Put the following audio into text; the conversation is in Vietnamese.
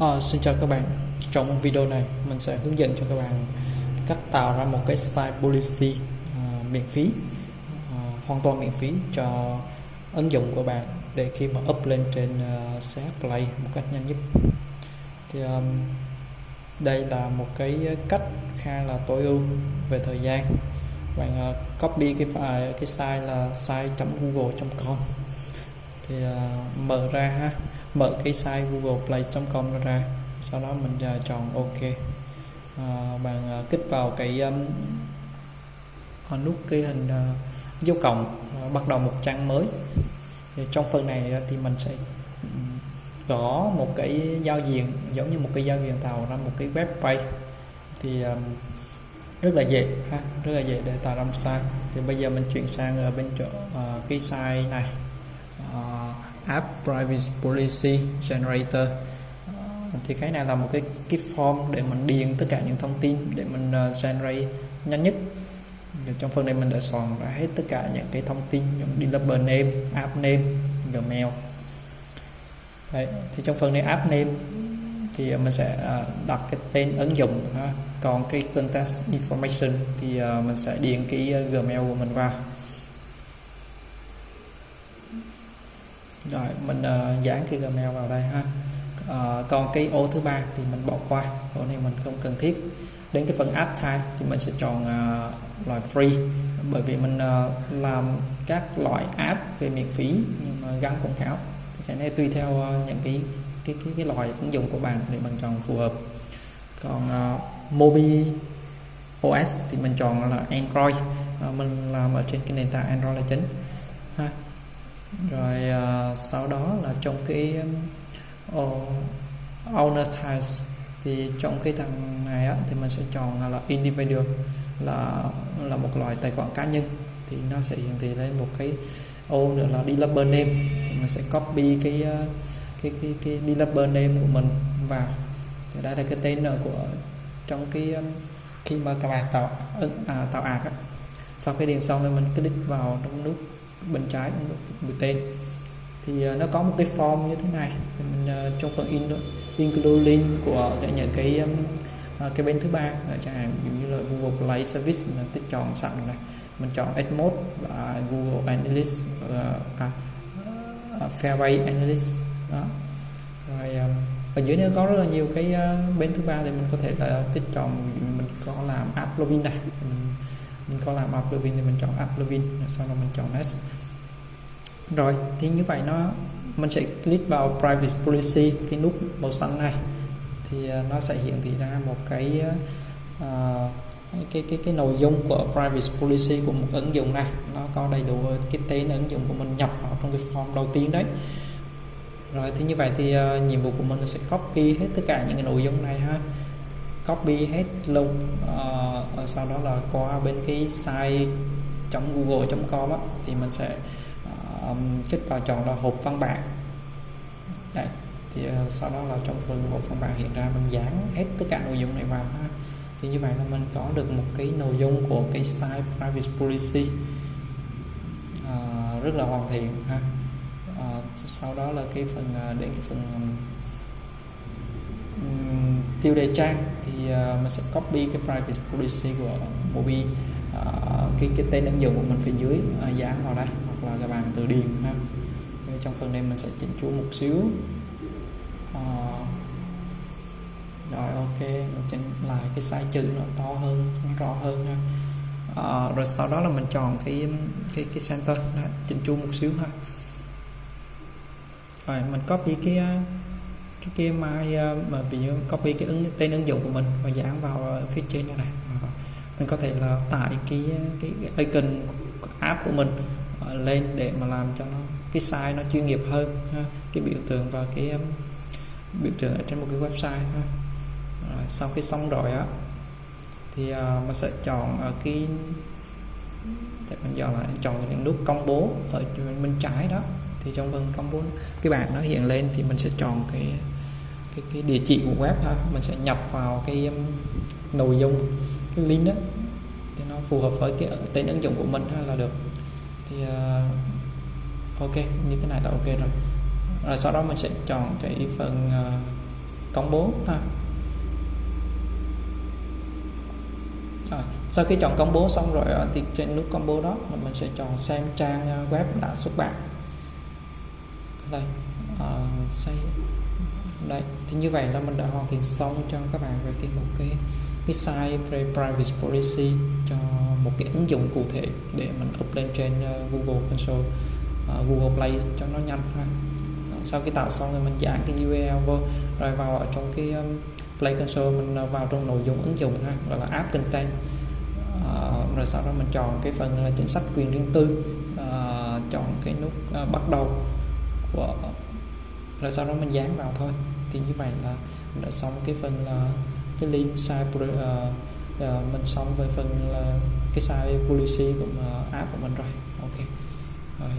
À, xin chào các bạn. Trong video này mình sẽ hướng dẫn cho các bạn cách tạo ra một cái site policy à, miễn phí à, hoàn toàn miễn phí cho ứng dụng của bạn để khi mà up lên trên uh, CH Play một cách nhanh nhất. Thì um, đây là một cái cách khá là tối ưu về thời gian. Bạn uh, copy cái file cái site là site.google.com thì uh, mở ra ha mở cái site google play.com ra sau đó mình uh, chọn ok. Uh, bạn uh, kích vào cái um, nút cái hình uh, dấu cộng uh, bắt đầu một trang mới. Thì trong phần này thì mình sẽ gõ một cái giao diện giống như một cái giao diện tạo ra một cái web page. Thì um, rất là dễ ha rất là dễ để tạo ra một site. Thì bây giờ mình chuyển sang ở bên chỗ uh, cái site này app privacy policy generator. Ờ, thì cái này là một cái cái form để mình điền tất cả những thông tin để mình uh, generate nhanh nhất. Trong phần này mình đã soạn ra hết tất cả những cái thông tin những developer name app name gmail. Đấy, thì trong phần này app name thì mình sẽ ờ, đặt cái tên ứng dụng còn cái contact information thì mình sẽ điền cái gmail của mình vào. Rồi mình uh, dán cái gmail vào đây ha. Uh, còn cái ô thứ ba thì mình bỏ qua ô này mình không cần thiết. Đến cái phần add type thì mình sẽ chọn uh, loại free. Bởi vì mình uh, làm các loại app về miễn phí nhưng mà gắn quảng cáo. Thì cái này tùy theo uh, những cái cái cái cái loại ứng dụng của bạn để mình chọn phù hợp. Còn uh, Mobi OS thì mình chọn là Android. Uh, mình làm ở trên cái nền tảng Android là chính ha rồi uh, sau đó là trong cái uh, owner types thì trong cái thằng này á, thì mình sẽ chọn là individual là là một loại tài khoản cá nhân. Thì nó sẽ hiển thị lên một cái ô nữa là developer name. Thì mình sẽ copy cái ờ, cái cái cái developer name của mình vào. Thì đây là cái tên của trong cái khi mà các bạn tạo à, tạo ạc á. sau khi điền xong thì mình click vào trong nút bên trái mũi tên. Thì ờ, nó có một cái form như thế này. Thì mình ờ, trong phần in include link của cái những cái ờ, cái bên thứ ba. Chẳng hạn như là Google Play Service mình tích chọn sẵn này. Mình chọn Edmode và Google Analytics uh, à, uh, Fairway Analytics đó. Rồi um, ở dưới nữa có rất là nhiều cái uh, bên thứ ba thì mình có thể là tích chọn. Mình có làm app plugin này. Mình mình có làm app plugin thì mình chọn app plugin sau đó mình chọn next rồi thì như vậy nó mình sẽ click vào privacy policy cái nút màu xanh này. Thì à, nó sẽ hiển thị ra một cái uh, cái cái cái nội dung của privacy policy của một ứng dụng này. Nó có đầy đủ cái tên ứng dụng của mình nhập vào trong cái form đầu tiên đấy. Rồi thì như vậy thì uh, nhiệm vụ của mình sẽ copy hết tất cả những cái nội dung này ha. Copy hết luôn uh, Ờ, sau đó là qua bên cái site google.com thì mình sẽ uh, kích vào chọn là hộp văn bản Đây. thì uh, sau đó là trong phần hộp văn bản hiện ra mình dán hết tất cả nội dung này vào ha. thì như vậy là mình có được một cái nội dung của cái site privacy policy uh, rất là hoàn thiện ha uh, sau đó là cái phần uh, đến cái phần um, tiêu đề trang thì uh, mình sẽ copy cái privacy policy của Mobi. Uh, cái cái tên ứng dụng của mình phía dưới ờ, uh, dán vào đây hoặc là các bạn từ điền ha. Trong phần này mình sẽ chỉnh chúa một xíu. Uh, rồi ok mình chỉnh lại cái size chữ nó to hơn nó rõ hơn ha. Uh, rồi sau đó là mình chọn cái cái cái center đó, chỉnh chu một xíu ha. Rồi mình copy cái cái cái mai mà ví dụ ờ, copy cái ứng tên ứng dụng của mình và dán vào phía trên này, này mình có thể là tải cái cái, icon app của mình ờ, lên để mà làm cho nó cái size nó chuyên nghiệp hơn ha. cái biểu tượng và cái um, biểu tượng ở trên một cái website ha. Rồi, sau khi xong rồi á thì uh, mình sẽ chọn ở cái để mình giờ lại chọn những nút công bố ở bên trái đó thì trong phần công bố cái bảng nó hiện lên thì mình sẽ chọn cái cái, cái địa chỉ của web ha mình sẽ nhập vào cái um, nội dung cái link đó thì nó phù hợp với cái tên ứng dụng của mình là được. Thì uh, ok như thế này là ok rồi. Rồi sau đó mình sẽ chọn cái phần uh, công bố ha. Rồi, sau khi chọn công bố xong rồi uh, thì trên nút công bố đó mình sẽ chọn xem trang uh, web đã xuất bản đây uh, xây đây thì như vậy là mình đã hoàn thiện xong cho các bạn về cái một cái cái site privacy policy cho một cái ứng dụng cụ thể để mình up lên trên uh, Google Console uh, Google Play cho nó nhanh ha. Ờ, sau khi tạo xong thì mình dán cái URL vô rồi vào ở trong cái um, Play Console mình vào trong nội dung ứng dụng ha gọi là app content. Uh, rồi sau đó mình chọn cái phần là chính sách quyền riêng tư uh, chọn cái nút uh, bắt đầu của rồi sau đó mình dán vào thôi. Thì như vậy là mình đã xong cái phần là cái link site uh, uh, mình xong với phần là cái site policy của uh, app của mình rồi. Ok. Rồi.